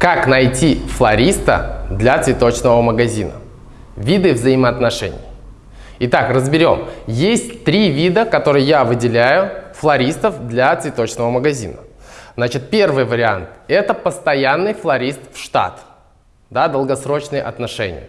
Как найти флориста для цветочного магазина? Виды взаимоотношений. Итак, разберем. Есть три вида, которые я выделяю флористов для цветочного магазина. Значит, первый вариант – это постоянный флорист в штат, да, долгосрочные отношения.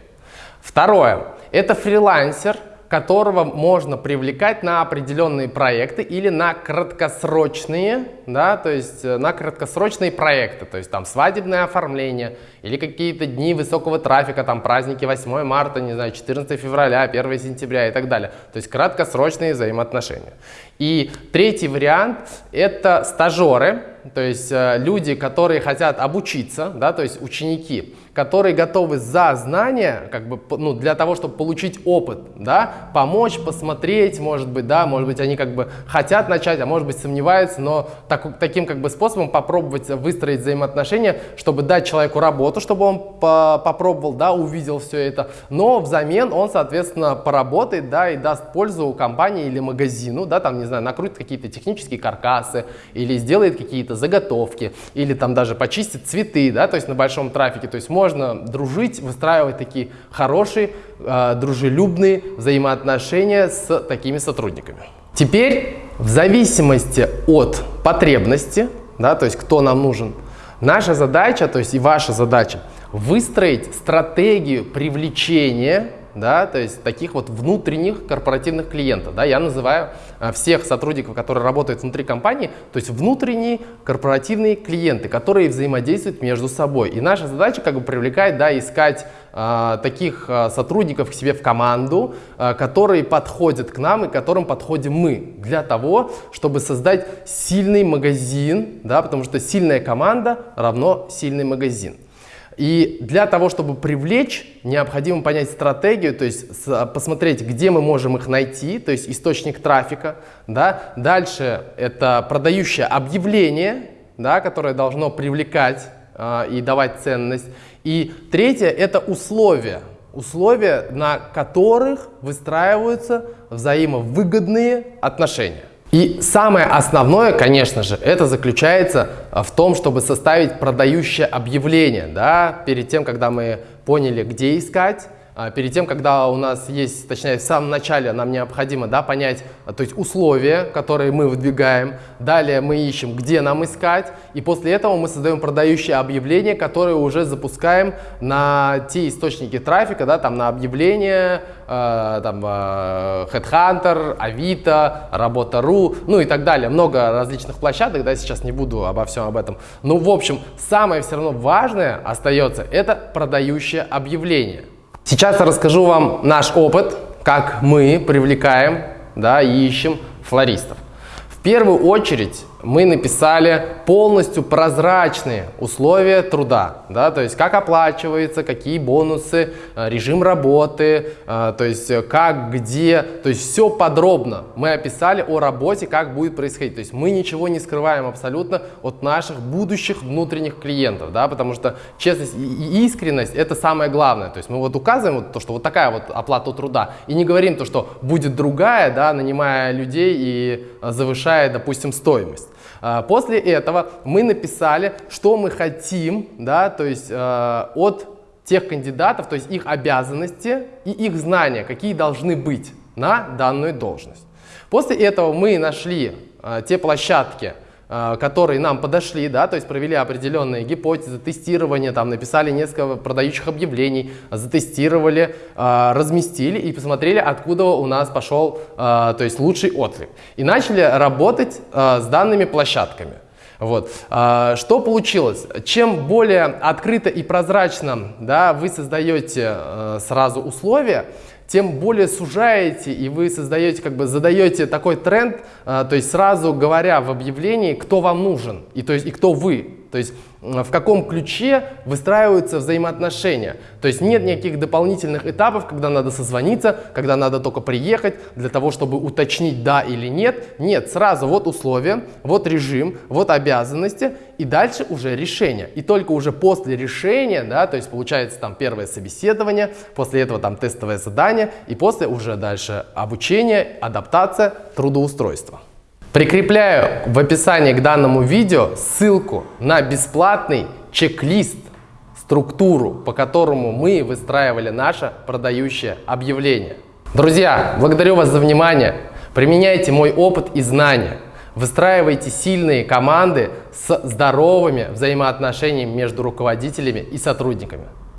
Второе – это фрилансер – которого можно привлекать на определенные проекты или на краткосрочные, да, то есть э, на краткосрочные проекты, то есть там свадебное оформление или какие-то дни высокого трафика, там праздники 8 марта, не знаю, 14 февраля, 1 сентября и так далее. То есть краткосрочные взаимоотношения. И третий вариант – это стажеры, то есть э, люди, которые хотят обучиться, да, то есть ученики которые готовы за знания, как бы, ну, для того, чтобы получить опыт, да, помочь, посмотреть, может быть, да, может быть, они как бы хотят начать, а может быть, сомневаются, но так, таким как бы способом попробовать выстроить взаимоотношения, чтобы дать человеку работу, чтобы он по попробовал, да, увидел все это, но взамен он, соответственно, поработает, да, и даст пользу компании или магазину, да, там, не знаю, накрутит какие-то технические каркасы, или сделает какие-то заготовки, или там даже почистит цветы, да, то есть на большом трафике, то есть можно дружить, выстраивать такие хорошие, э, дружелюбные взаимоотношения с такими сотрудниками. Теперь, в зависимости от потребности, да, то есть кто нам нужен, наша задача, то есть и ваша задача, выстроить стратегию привлечения да, то есть таких вот внутренних корпоративных клиентов. Да, я называю а, всех сотрудников, которые работают внутри компании, то есть внутренние корпоративные клиенты, которые взаимодействуют между собой. И наша задача как бы привлекать, да, искать а, таких а, сотрудников к себе в команду, а, которые подходят к нам и которым подходим мы, для того, чтобы создать сильный магазин, да, потому что сильная команда равно сильный магазин. И для того, чтобы привлечь, необходимо понять стратегию, то есть посмотреть, где мы можем их найти, то есть источник трафика. Да? Дальше это продающее объявление, да, которое должно привлекать э, и давать ценность. И третье – это условия, условия, на которых выстраиваются взаимовыгодные отношения. И самое основное, конечно же, это заключается а, в том, чтобы составить продающее объявление. Да? Перед тем, когда мы поняли, где искать, перед тем, когда у нас есть, точнее, в самом начале нам необходимо да, понять, а, то есть условия, которые мы выдвигаем, далее мы ищем, где нам искать, и после этого мы создаем продающее объявление, которое уже запускаем на те источники трафика, да, там на объявления, э, там э, Headhunter, Авито, Работа.ру, ну и так далее. Много различных площадок, да, сейчас не буду обо всем об этом. Ну, в общем, самое все равно важное остается, это продающее объявление. Сейчас я расскажу вам наш опыт, как мы привлекаем да, и ищем флористов. В первую очередь мы написали полностью прозрачные условия труда, да, то есть как оплачивается, какие бонусы, э, режим работы, э, то есть э, как, где, то есть все подробно мы описали о работе, как будет происходить, то есть мы ничего не скрываем абсолютно от наших будущих внутренних клиентов, да, потому что честность и искренность это самое главное, то есть мы вот указываем вот то, что вот такая вот оплата труда и не говорим то, что будет другая, да, нанимая людей и завышая, допустим, стоимость. А, после этого мы написали, что мы хотим, да, то есть э, от тех кандидатов, то есть их обязанности и их знания, какие должны быть на данную должность. После этого мы нашли э, те площадки, которые нам подошли, да, то есть провели определенные гипотезы, тестирование, там написали несколько продающих объявлений, затестировали, а, разместили и посмотрели, откуда у нас пошел а, то есть лучший отклик. И начали работать с данными площадками. Вот. Что получилось? Чем более открыто и прозрачно да, вы создаете сразу условия, тем более сужаете и вы создаете, как бы задаете такой тренд, то есть сразу говоря в объявлении, кто вам нужен и, то есть, и кто вы. То есть в каком ключе выстраиваются взаимоотношения. То есть нет никаких дополнительных этапов, когда надо созвониться, когда надо только приехать для того, чтобы уточнить да или нет. Нет, сразу вот условия, вот режим, вот обязанности и дальше уже решение. И только уже после решения, да, то есть получается там первое собеседование, после этого там тестовое задание и после уже дальше обучение, адаптация, трудоустройство. Прикрепляю в описании к данному видео ссылку на бесплатный чек-лист структуру, по которому мы выстраивали наше продающее объявление. Друзья, благодарю вас за внимание. Применяйте мой опыт и знания. Выстраивайте сильные команды с здоровыми взаимоотношениями между руководителями и сотрудниками.